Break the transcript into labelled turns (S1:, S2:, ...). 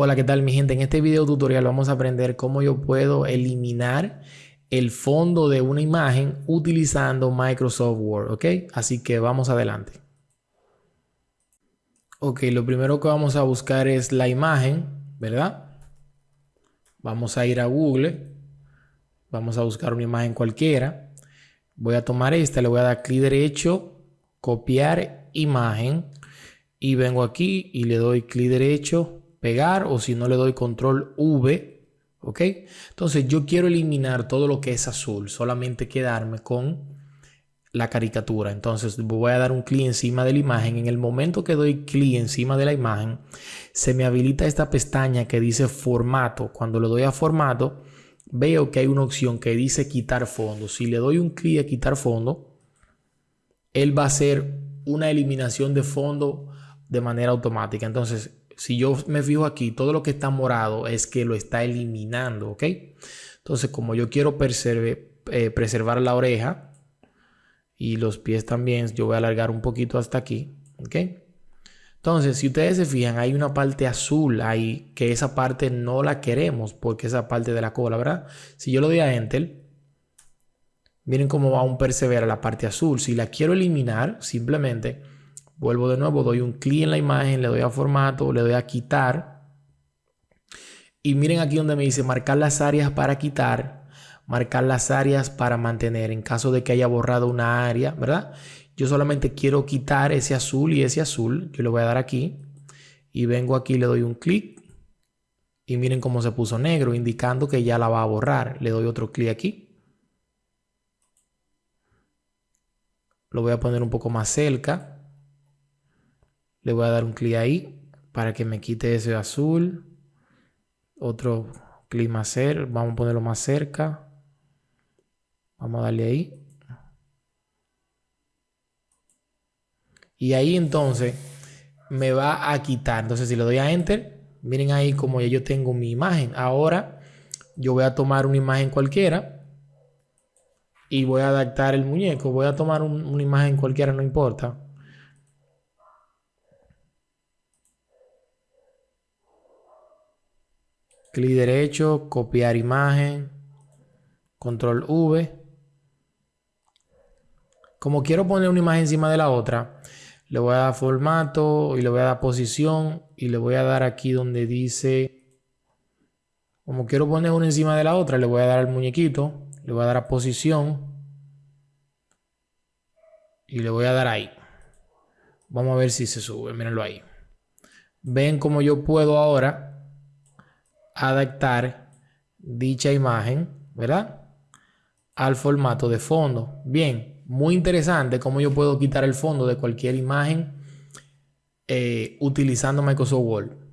S1: Hola, ¿qué tal mi gente? En este video tutorial vamos a aprender cómo yo puedo eliminar el fondo de una imagen utilizando Microsoft Word, ¿ok? Así que vamos adelante. Ok, lo primero que vamos a buscar es la imagen, ¿verdad? Vamos a ir a Google, vamos a buscar una imagen cualquiera. Voy a tomar esta, le voy a dar clic derecho, copiar imagen y vengo aquí y le doy clic derecho, o si no le doy control V, ¿ok? Entonces yo quiero eliminar todo lo que es azul, solamente quedarme con la caricatura. Entonces voy a dar un clic encima de la imagen. En el momento que doy clic encima de la imagen, se me habilita esta pestaña que dice formato. Cuando le doy a formato, veo que hay una opción que dice quitar fondo. Si le doy un clic a quitar fondo, él va a hacer una eliminación de fondo de manera automática. Entonces si yo me fijo aquí, todo lo que está morado es que lo está eliminando, ¿ok? Entonces, como yo quiero eh, preservar la oreja y los pies también, yo voy a alargar un poquito hasta aquí, ¿ok? Entonces, si ustedes se fijan, hay una parte azul ahí, que esa parte no la queremos porque esa parte de la cola, ¿verdad? Si yo lo doy a Enter, miren cómo va un persevera la parte azul. Si la quiero eliminar, simplemente Vuelvo de nuevo, doy un clic en la imagen, le doy a formato, le doy a quitar. Y miren aquí donde me dice marcar las áreas para quitar, marcar las áreas para mantener en caso de que haya borrado una área, ¿verdad? Yo solamente quiero quitar ese azul y ese azul. Yo le voy a dar aquí y vengo aquí, le doy un clic y miren cómo se puso negro, indicando que ya la va a borrar. Le doy otro clic aquí. Lo voy a poner un poco más cerca. Le voy a dar un clic ahí para que me quite ese azul. Otro clic más cerca. Vamos a ponerlo más cerca. Vamos a darle ahí. Y ahí entonces me va a quitar. Entonces si le doy a Enter, miren ahí como ya yo tengo mi imagen. Ahora yo voy a tomar una imagen cualquiera y voy a adaptar el muñeco. Voy a tomar una imagen cualquiera, no importa. Clic derecho, copiar imagen, control V. Como quiero poner una imagen encima de la otra, le voy a dar formato y le voy a dar posición y le voy a dar aquí donde dice, como quiero poner una encima de la otra, le voy a dar al muñequito, le voy a dar a posición y le voy a dar ahí. Vamos a ver si se sube, mírenlo ahí. Ven como yo puedo ahora adaptar dicha imagen, ¿verdad? Al formato de fondo. Bien, muy interesante cómo yo puedo quitar el fondo de cualquier imagen eh, utilizando Microsoft Word.